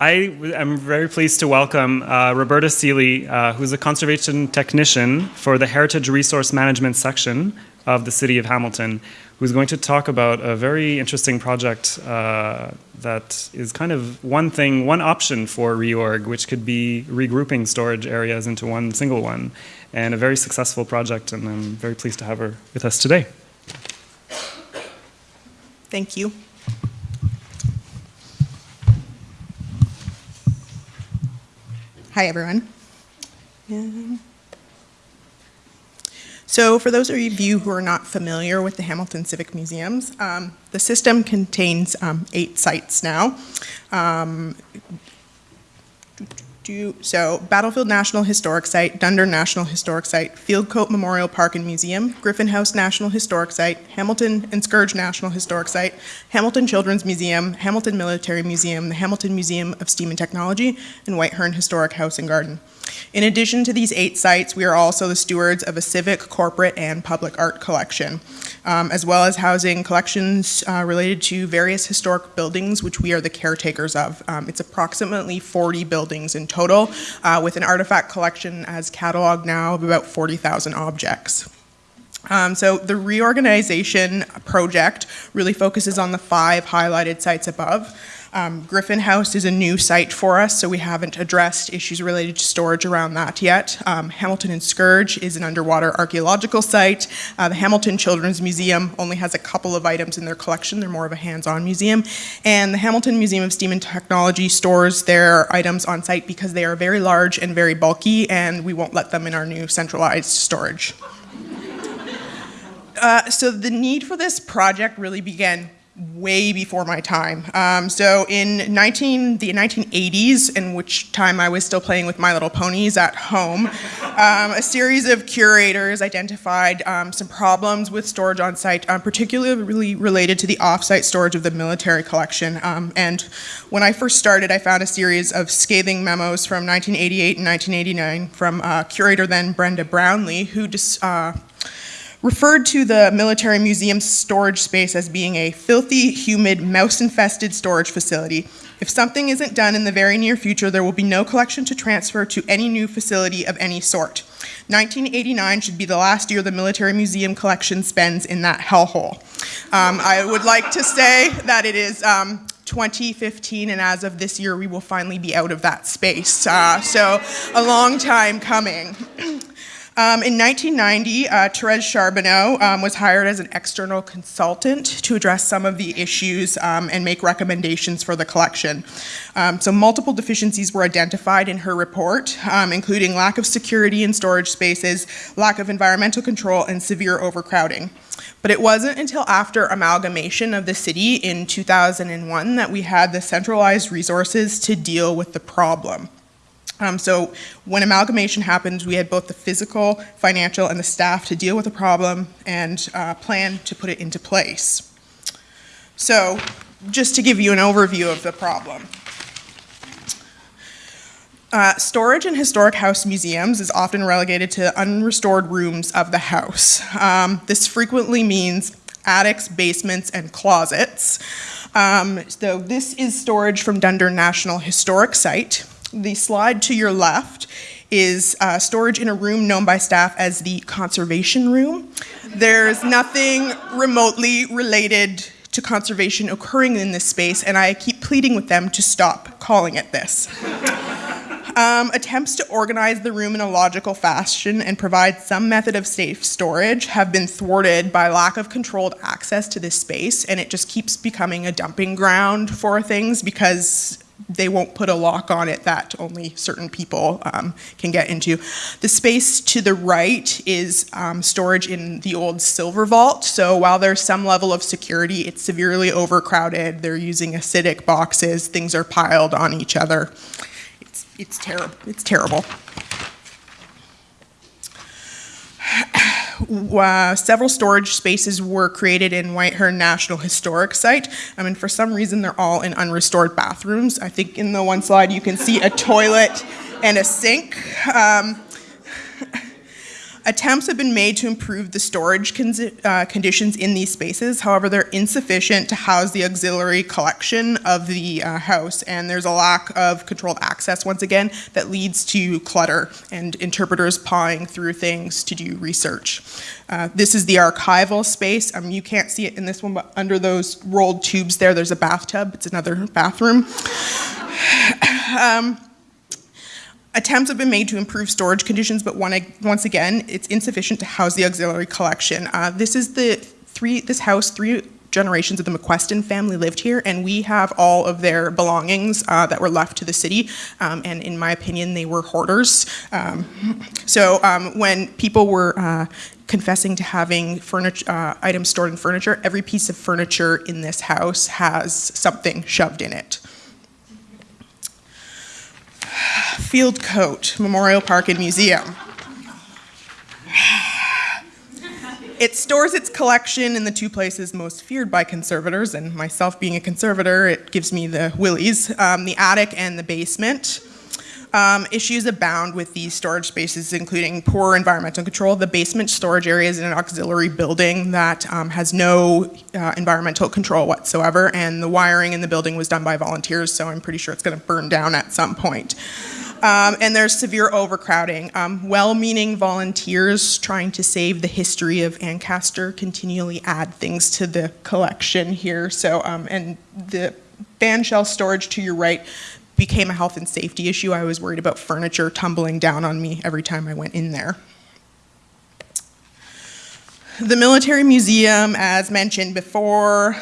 I am very pleased to welcome uh, Roberta Seeley, uh, who's a conservation technician for the Heritage Resource Management section of the City of Hamilton, who's going to talk about a very interesting project uh, that is kind of one thing, one option for reorg, which could be regrouping storage areas into one single one, and a very successful project, and I'm very pleased to have her with us today. Thank you. Hi, everyone. So for those of you who are not familiar with the Hamilton Civic Museums, um, the system contains um, eight sites now. Um, do, so Battlefield National Historic Site, Dundurn National Historic Site, Fieldcote Memorial Park and Museum, Griffin House National Historic Site, Hamilton and Scourge National Historic Site, Hamilton Children's Museum, Hamilton Military Museum, the Hamilton Museum of Steam and Technology, and Whitehern Historic House and Garden. In addition to these eight sites, we are also the stewards of a civic, corporate, and public art collection, um, as well as housing collections uh, related to various historic buildings, which we are the caretakers of. Um, it's approximately 40 buildings in total, uh, with an artifact collection as cataloged now of about 40,000 objects. Um, so the reorganization project really focuses on the five highlighted sites above. Um, Griffin House is a new site for us, so we haven't addressed issues related to storage around that yet. Um, Hamilton and Scourge is an underwater archaeological site. Uh, the Hamilton Children's Museum only has a couple of items in their collection. They're more of a hands-on museum. And the Hamilton Museum of Steam and Technology stores their items on site because they are very large and very bulky, and we won't let them in our new centralized storage. Uh, so the need for this project really began way before my time. Um, so in 19, the 1980s, in which time I was still playing with My Little Ponies at home, um, a series of curators identified um, some problems with storage on site, um, particularly related to the off-site storage of the military collection. Um, and when I first started, I found a series of scathing memos from 1988 and 1989 from uh, curator then Brenda Brownlee, who just uh, referred to the military museum's storage space as being a filthy, humid, mouse-infested storage facility. If something isn't done in the very near future, there will be no collection to transfer to any new facility of any sort. 1989 should be the last year the military museum collection spends in that hellhole. Um, I would like to say that it is um, 2015, and as of this year, we will finally be out of that space. Uh, so, a long time coming. Um, in 1990, uh, Therese Charbonneau um, was hired as an external consultant to address some of the issues um, and make recommendations for the collection. Um, so multiple deficiencies were identified in her report, um, including lack of security in storage spaces, lack of environmental control, and severe overcrowding. But it wasn't until after amalgamation of the city in 2001 that we had the centralized resources to deal with the problem. Um, so when amalgamation happened, we had both the physical, financial, and the staff to deal with the problem and uh, plan to put it into place. So just to give you an overview of the problem. Uh, storage in historic house museums is often relegated to unrestored rooms of the house. Um, this frequently means attics, basements, and closets. Um, so this is storage from Dundurn National Historic Site. The slide to your left is uh, storage in a room known by staff as the conservation room. There's nothing remotely related to conservation occurring in this space, and I keep pleading with them to stop calling it this. Um, attempts to organize the room in a logical fashion and provide some method of safe storage have been thwarted by lack of controlled access to this space, and it just keeps becoming a dumping ground for things because they won't put a lock on it that only certain people um, can get into. The space to the right is um, storage in the old silver vault. So while there's some level of security, it's severely overcrowded. They're using acidic boxes. Things are piled on each other. It's, it's, terrible. it's terrible. Uh, several storage spaces were created in Whitehern National Historic Site. I mean, for some reason, they're all in unrestored bathrooms. I think in the one slide you can see a toilet and a sink. Um, Attempts have been made to improve the storage consi- uh, conditions in these spaces. However, they're insufficient to house the auxiliary collection of the uh, house, and there's a lack of controlled access once again that leads to clutter and interpreters pawing through things to do research. Uh, this is the archival space. Um, you can't see it in this one, but under those rolled tubes there, there's a bathtub. It's another bathroom. um, Attempts have been made to improve storage conditions, but one, once again, it's insufficient to house the auxiliary collection. Uh, this is the three, this house, three generations of the McQuesten family lived here, and we have all of their belongings uh, that were left to the city. Um, and in my opinion, they were hoarders. Um, so um, when people were uh, confessing to having furniture, uh, items stored in furniture, every piece of furniture in this house has something shoved in it. Fieldcote Memorial Park and Museum. It stores its collection in the two places most feared by conservators, and myself being a conservator, it gives me the willies um, the attic and the basement. Um, issues abound with these storage spaces, including poor environmental control. The basement storage area is in an auxiliary building that um, has no uh, environmental control whatsoever, and the wiring in the building was done by volunteers, so I'm pretty sure it's going to burn down at some point. Um, and there's severe overcrowding. Um, well-meaning volunteers trying to save the history of Ancaster continually add things to the collection here. So, um, and the fan shell storage to your right became a health and safety issue. I was worried about furniture tumbling down on me every time I went in there. The Military Museum, as mentioned before,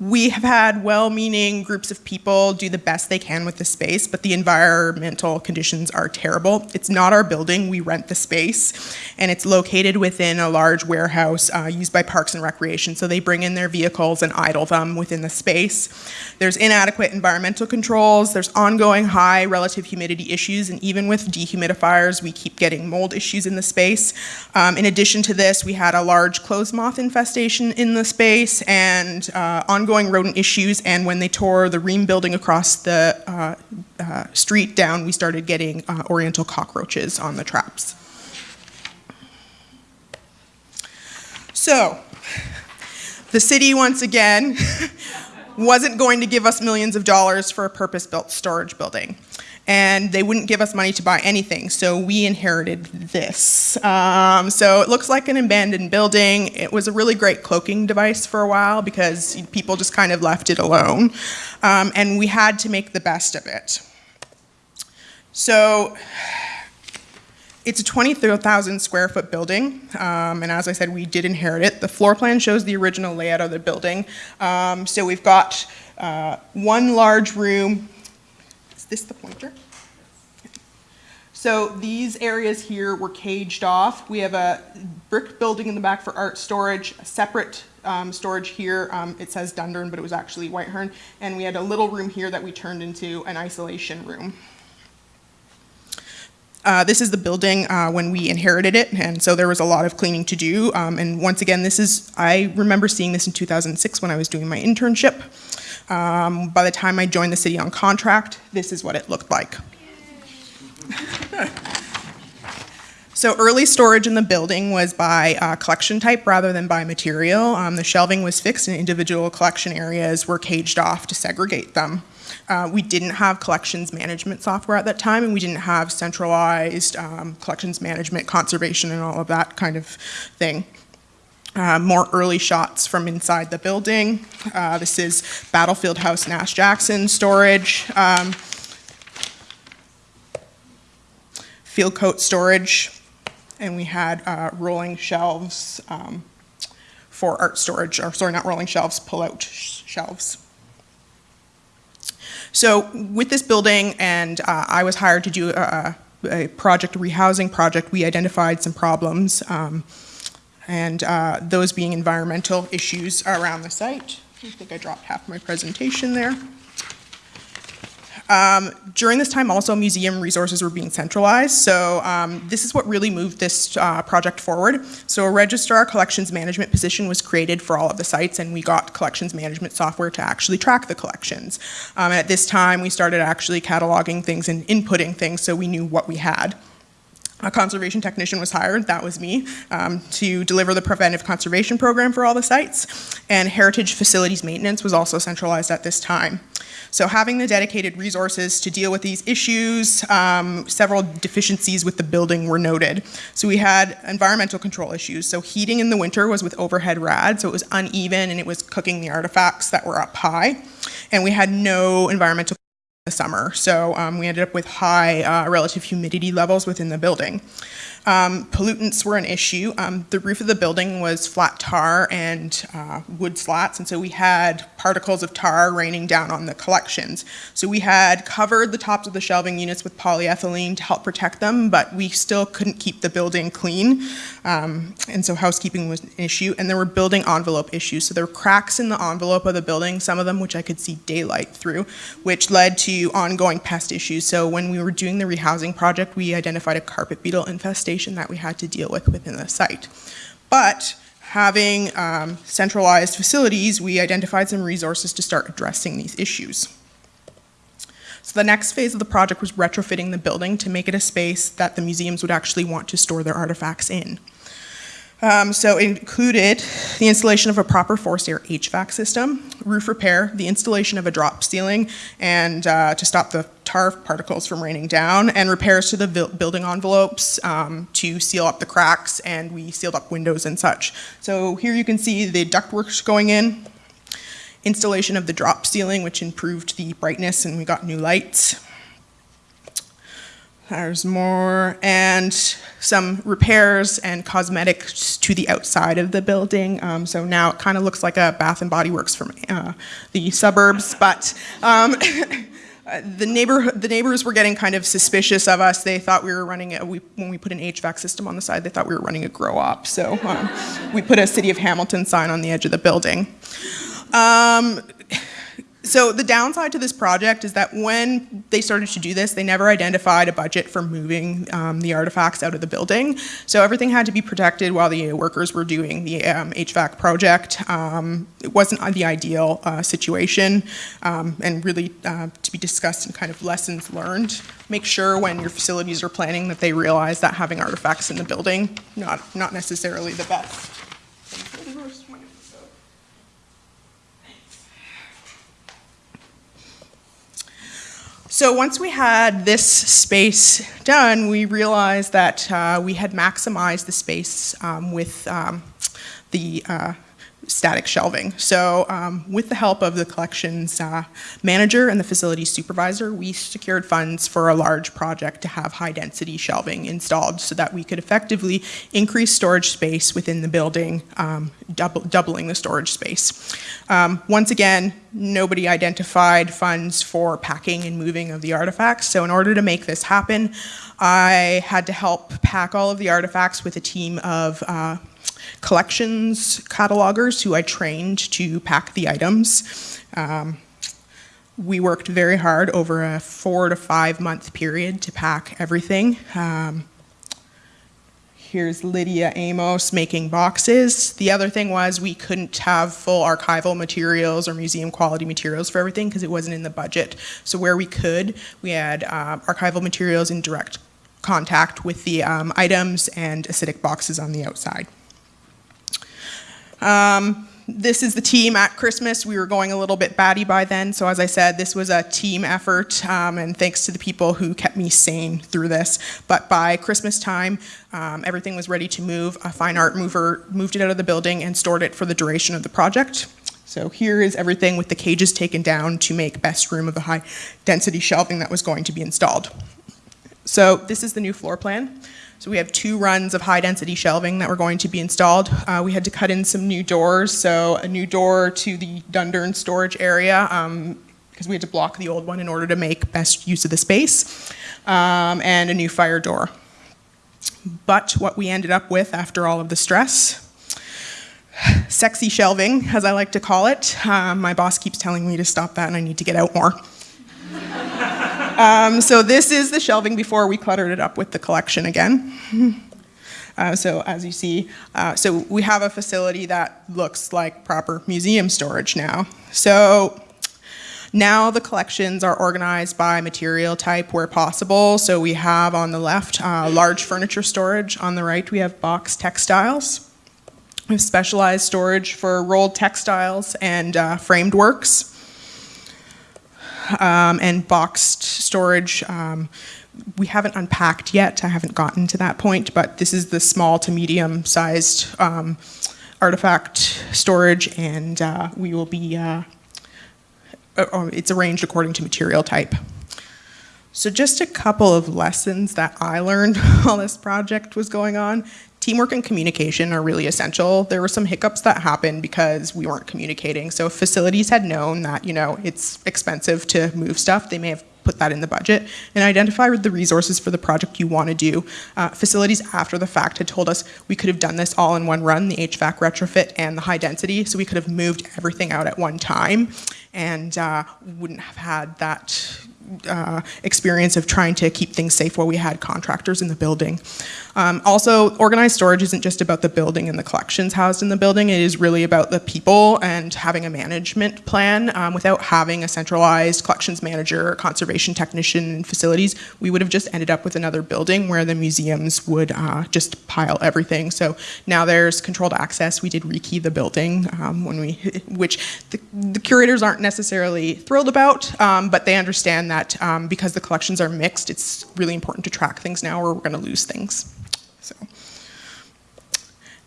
we have had well-meaning groups of people do the best they can with the space, but the environmental conditions are terrible. It's not our building, we rent the space, and it's located within a large warehouse uh, used by Parks and Recreation, so they bring in their vehicles and idle them within the space. There's inadequate environmental controls, there's ongoing high relative humidity issues, and even with dehumidifiers, we keep getting mold issues in the space. Um, in addition to this, we had a large clothes moth infestation in the space, and uh, ongoing ongoing rodent issues, and when they tore the Ream building across the uh, uh, street down, we started getting uh, oriental cockroaches on the traps. So, the city, once again, wasn't going to give us millions of dollars for a purpose-built storage building and they wouldn't give us money to buy anything, so we inherited this. Um, so it looks like an abandoned building. It was a really great cloaking device for a while because people just kind of left it alone, um, and we had to make the best of it. So it's a 20,000 square foot building, um, and as I said, we did inherit it. The floor plan shows the original layout of the building. Um, so we've got uh, one large room, this the pointer? So these areas here were caged off. We have a brick building in the back for art storage, a separate um, storage here. Um, it says Dundurn, but it was actually Whitehern. And we had a little room here that we turned into an isolation room. Uh, this is the building uh, when we inherited it, and so there was a lot of cleaning to do. Um, and once again, this is, I remember seeing this in 2006 when I was doing my internship. Um, by the time I joined the city on contract, this is what it looked like. so early storage in the building was by uh, collection type rather than by material. Um, the shelving was fixed and individual collection areas were caged off to segregate them. Uh, we didn't have collections management software at that time, and we didn't have centralized um, collections management, conservation, and all of that kind of thing. Uh, more early shots from inside the building. Uh, this is Battlefield House Nash Jackson storage. Um, Fieldcote storage. And we had uh, rolling shelves um, for art storage, or sorry, not rolling shelves, pull-out sh shelves. So with this building, and uh, I was hired to do a, a, project, a rehousing project, we identified some problems. Um, and uh, those being environmental issues around the site. I think I dropped half my presentation there. Um, during this time also museum resources were being centralized, so um, this is what really moved this uh, project forward. So a registrar collections management position was created for all of the sites and we got collections management software to actually track the collections. Um, at this time we started actually cataloging things and inputting things so we knew what we had. A conservation technician was hired, that was me, um, to deliver the preventive conservation program for all the sites. And heritage facilities maintenance was also centralized at this time. So having the dedicated resources to deal with these issues, um, several deficiencies with the building were noted. So we had environmental control issues. So heating in the winter was with overhead rad, so it was uneven and it was cooking the artifacts that were up high. And we had no environmental summer. So um, we ended up with high uh, relative humidity levels within the building. Um, pollutants were an issue. Um, the roof of the building was flat tar and uh, wood slats, and so we had particles of tar raining down on the collections. So we had covered the tops of the shelving units with polyethylene to help protect them, but we still couldn't keep the building clean, um, and so housekeeping was an issue. And there were building envelope issues. So there were cracks in the envelope of the building, some of them which I could see daylight through, which led to ongoing pest issues. So when we were doing the rehousing project, we identified a carpet beetle infestation that we had to deal with within the site. But having um, centralized facilities, we identified some resources to start addressing these issues. So the next phase of the project was retrofitting the building to make it a space that the museums would actually want to store their artifacts in. Um, so it included the installation of a proper forced air HVAC system, roof repair, the installation of a drop ceiling, and uh, to stop the tar particles from raining down, and repairs to the building envelopes um, to seal up the cracks, and we sealed up windows and such. So here you can see the ductwork going in, installation of the drop ceiling, which improved the brightness, and we got new lights. There's more, and some repairs and cosmetics to the outside of the building. Um, so now it kind of looks like a Bath and Body Works from uh, the suburbs, but um, the neighbor the neighbors were getting kind of suspicious of us. They thought we were running a, we, when we put an HVAC system on the side. They thought we were running a grow op. So um, we put a City of Hamilton sign on the edge of the building. Um, so the downside to this project is that when they started to do this, they never identified a budget for moving um, the artifacts out of the building. So everything had to be protected while the workers were doing the um, HVAC project. Um, it wasn't the ideal uh, situation um, and really uh, to be discussed and kind of lessons learned. Make sure when your facilities are planning that they realize that having artifacts in the building, not, not necessarily the best. So once we had this space done, we realized that uh, we had maximized the space um, with um, the uh, static shelving. So um, with the help of the collections uh, manager and the facilities supervisor, we secured funds for a large project to have high density shelving installed so that we could effectively increase storage space within the building, um, double, doubling the storage space. Um, once again, nobody identified funds for packing and moving of the artifacts. So in order to make this happen, I had to help pack all of the artifacts with a team of uh, collections catalogers who I trained to pack the items. Um, we worked very hard over a four to five month period to pack everything. Um, here's Lydia Amos making boxes. The other thing was we couldn't have full archival materials or museum quality materials for everything because it wasn't in the budget. So where we could, we had uh, archival materials in direct contact with the um, items and acidic boxes on the outside. Um, this is the team at Christmas. We were going a little bit batty by then, so as I said, this was a team effort, um, and thanks to the people who kept me sane through this. But by Christmas time, um, everything was ready to move. A fine art mover moved it out of the building and stored it for the duration of the project. So here is everything with the cages taken down to make best room of the high density shelving that was going to be installed. So this is the new floor plan. So we have two runs of high density shelving that were going to be installed. Uh, we had to cut in some new doors, so a new door to the Dundurn storage area um, because we had to block the old one in order to make best use of the space, um, and a new fire door. But what we ended up with after all of the stress, sexy shelving, as I like to call it. Uh, my boss keeps telling me to stop that and I need to get out more. Um, so this is the shelving before we cluttered it up with the collection again. Uh, so as you see, uh, so we have a facility that looks like proper museum storage now. So Now the collections are organized by material type where possible. So we have on the left uh, large furniture storage. On the right, we have box textiles. We have specialized storage for rolled textiles and uh, framed works. Um, and boxed storage. Um, we haven't unpacked yet. I haven't gotten to that point, but this is the small to medium sized um, artifact storage, and uh, we will be. Uh, uh, uh, it's arranged according to material type. So, just a couple of lessons that I learned while this project was going on. Teamwork and communication are really essential. There were some hiccups that happened because we weren't communicating. So, if facilities had known that, you know, it's expensive to move stuff, they may have put that in the budget and identify the resources for the project you want to do. Uh, facilities after the fact had told us we could have done this all in one run, the HVAC retrofit and the high density, so we could have moved everything out at one time and uh, wouldn't have had that uh, experience of trying to keep things safe while we had contractors in the building. Um, also, organized storage isn't just about the building and the collections housed in the building, it is really about the people and having a management plan. Um, without having a centralized collections manager, conservation technician, and facilities, we would have just ended up with another building where the museums would uh, just pile everything. So now there's controlled access. We did rekey the building, um, when we, which the, the, curators aren't necessarily thrilled about, um, but they understand that um, because the collections are mixed, it's really important to track things now or we're going to lose things. So,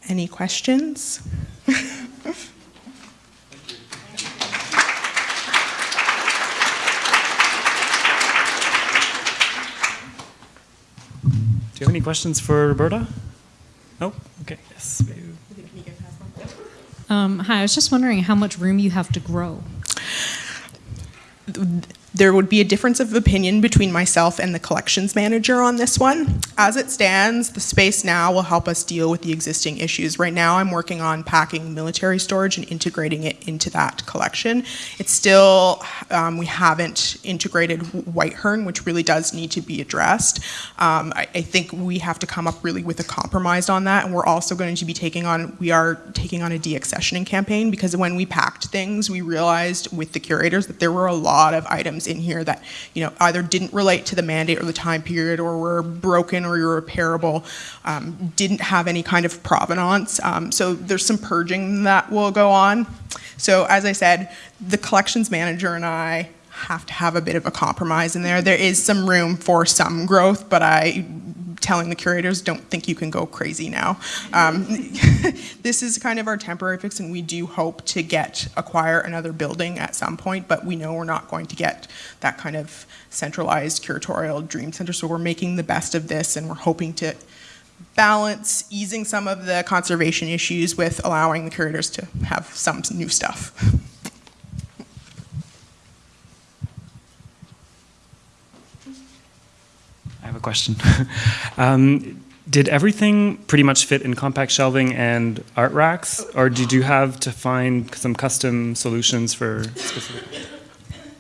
any questions? Do you have any questions for Roberta? Oh, okay, yes. Um, hi, I was just wondering how much room you have to grow. There would be a difference of opinion between myself and the collections manager on this one. As it stands, the space now will help us deal with the existing issues. Right now, I'm working on packing military storage and integrating it into that collection. It's still, um, we haven't integrated Whitehern, which really does need to be addressed. Um, I, I think we have to come up really with a compromise on that, and we're also going to be taking on, we are taking on a deaccessioning campaign because when we packed things, we realized with the curators that there were a lot of items in here that you know either didn't relate to the mandate or the time period or were broken or irreparable, um, didn't have any kind of provenance. Um, so there's some purging that will go on. So as I said, the collections manager and I have to have a bit of a compromise in there. There is some room for some growth, but I telling the curators, don't think you can go crazy now. Um, this is kind of our temporary fix, and we do hope to get acquire another building at some point, but we know we're not going to get that kind of centralized curatorial dream center. So we're making the best of this, and we're hoping to balance easing some of the conservation issues with allowing the curators to have some new stuff. I have a question. um, did everything pretty much fit in compact shelving and art racks, or did you have to find some custom solutions for specific?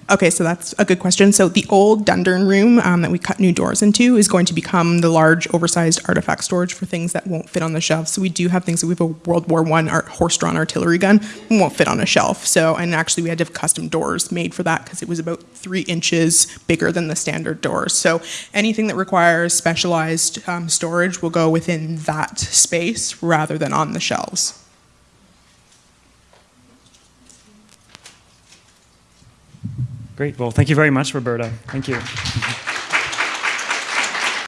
Okay, so that's a good question. So the old Dundurn room um, that we cut new doors into is going to become the large, oversized artifact storage for things that won't fit on the shelf. So we do have things. So we have a World War One horse-drawn artillery gun, won't fit on a shelf. So and actually we had to have custom doors made for that because it was about three inches bigger than the standard doors. So anything that requires specialized um, storage will go within that space rather than on the shelves. Great. Well, thank you very much, Roberta. Thank you.